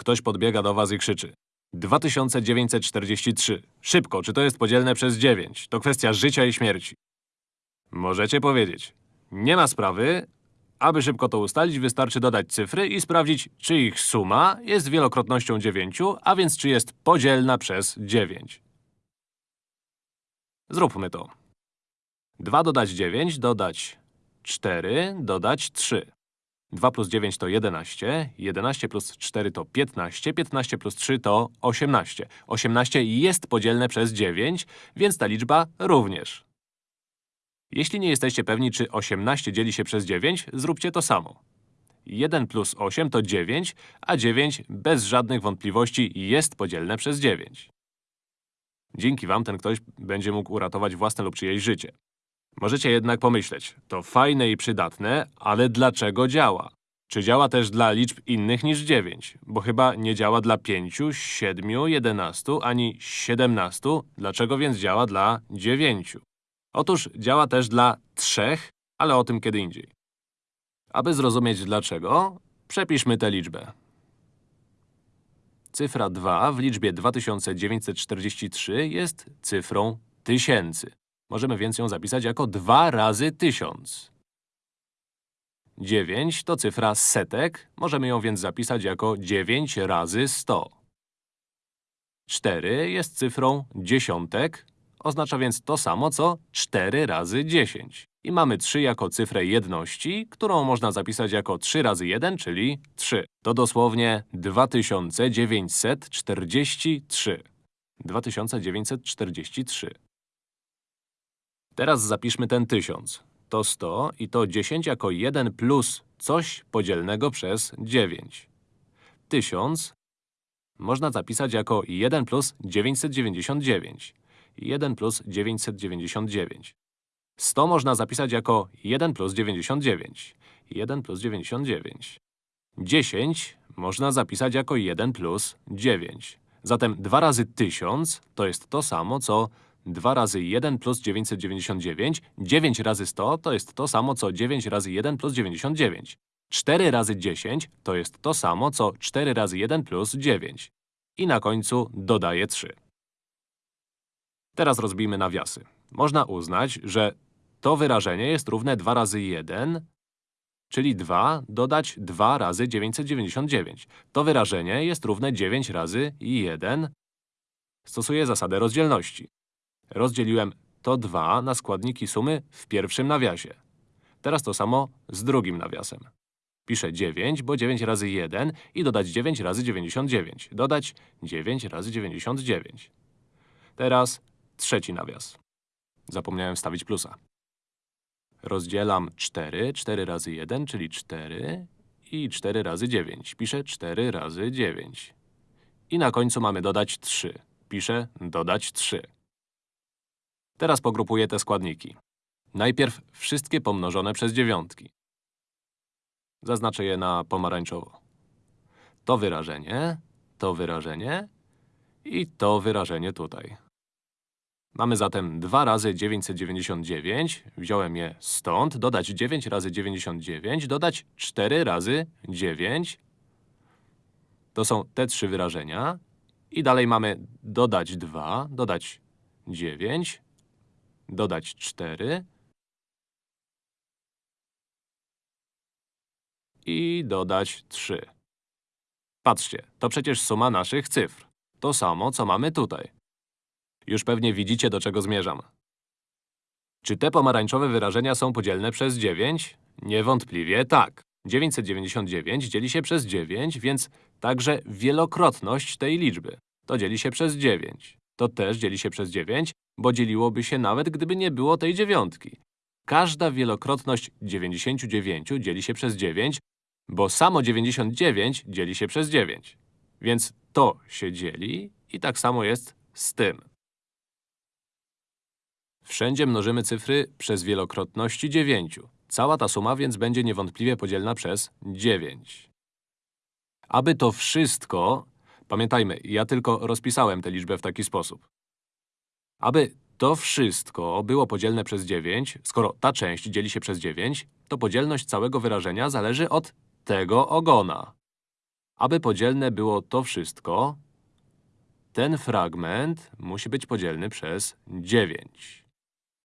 Ktoś podbiega do was i krzyczy. 2943. Szybko, czy to jest podzielne przez 9? To kwestia życia i śmierci. Możecie powiedzieć. Nie ma sprawy. Aby szybko to ustalić, wystarczy dodać cyfry i sprawdzić, czy ich suma jest wielokrotnością 9, a więc czy jest podzielna przez 9. Zróbmy to. 2 dodać 9, dodać 4, dodać 3. 2 plus 9 to 11, 11 plus 4 to 15, 15 plus 3 to 18. 18 jest podzielne przez 9, więc ta liczba również. Jeśli nie jesteście pewni, czy 18 dzieli się przez 9, zróbcie to samo. 1 plus 8 to 9, a 9 bez żadnych wątpliwości jest podzielne przez 9. Dzięki wam ten ktoś będzie mógł uratować własne lub czyjeś życie. Możecie jednak pomyśleć, to fajne i przydatne, ale dlaczego działa? Czy działa też dla liczb innych niż 9? Bo chyba nie działa dla 5, 7, 11 ani 17. Dlaczego więc działa dla 9? Otóż działa też dla 3, ale o tym kiedy indziej. Aby zrozumieć dlaczego, przepiszmy tę liczbę. Cyfra 2 w liczbie 2943 jest cyfrą tysięcy. Możemy więc ją zapisać jako 2 razy 1000. 9 to cyfra setek, możemy ją więc zapisać jako 9 razy 100. 4 jest cyfrą dziesiątek, oznacza więc to samo co 4 razy 10. I mamy 3 jako cyfrę jedności, którą można zapisać jako 3 razy 1, czyli 3. To dosłownie 2943. 2943. Teraz zapiszmy ten 1000. To 100 i to 10 jako 1 plus coś podzielnego przez 9. 1000 można zapisać jako 1 plus 999. 1 plus 999. 100 można zapisać jako 1 plus 99. 1 plus 99. 10 można zapisać jako 1 plus 9. Zatem 2 razy 1000 to jest to samo, co 2 razy 1 plus 999. 9 razy 100 to jest to samo, co 9 razy 1 plus 99. 4 razy 10 to jest to samo, co 4 razy 1 plus 9. I na końcu dodaję 3. Teraz rozbijmy nawiasy. Można uznać, że to wyrażenie jest równe 2 razy 1, czyli 2 dodać 2 razy 999. To wyrażenie jest równe 9 razy 1. Stosuję zasadę rozdzielności. Rozdzieliłem to 2 na składniki sumy w pierwszym nawiasie. Teraz to samo z drugim nawiasem. Piszę 9, bo 9 razy 1 i dodać 9 razy 99. Dodać 9 razy 99. Teraz trzeci nawias. Zapomniałem wstawić plusa. Rozdzielam 4, 4 razy 1, czyli 4 i 4 razy 9. Piszę 4 razy 9. I na końcu mamy dodać 3. Piszę dodać 3. Teraz pogrupuję te składniki. Najpierw wszystkie pomnożone przez dziewiątki. Zaznaczę je na pomarańczowo. To wyrażenie, to wyrażenie i to wyrażenie tutaj. Mamy zatem 2 razy 999, wziąłem je stąd, dodać 9 razy 99, dodać 4 razy 9. To są te trzy wyrażenia. I dalej mamy dodać 2, dodać 9, dodać 4 i dodać 3. Patrzcie, to przecież suma naszych cyfr. To samo, co mamy tutaj. Już pewnie widzicie, do czego zmierzam. Czy te pomarańczowe wyrażenia są podzielne przez 9? Niewątpliwie tak. 999 dzieli się przez 9, więc także wielokrotność tej liczby. To dzieli się przez 9. To też dzieli się przez 9, bo dzieliłoby się nawet, gdyby nie było tej dziewiątki. Każda wielokrotność 99 dzieli się przez 9, bo samo 99 dzieli się przez 9. Więc to się dzieli i tak samo jest z tym. Wszędzie mnożymy cyfry przez wielokrotności 9. Cała ta suma więc będzie niewątpliwie podzielna przez 9. Aby to wszystko… Pamiętajmy, ja tylko rozpisałem tę liczbę w taki sposób. Aby to wszystko było podzielne przez 9, skoro ta część dzieli się przez 9, to podzielność całego wyrażenia zależy od tego ogona. Aby podzielne było to wszystko, ten fragment musi być podzielny przez 9.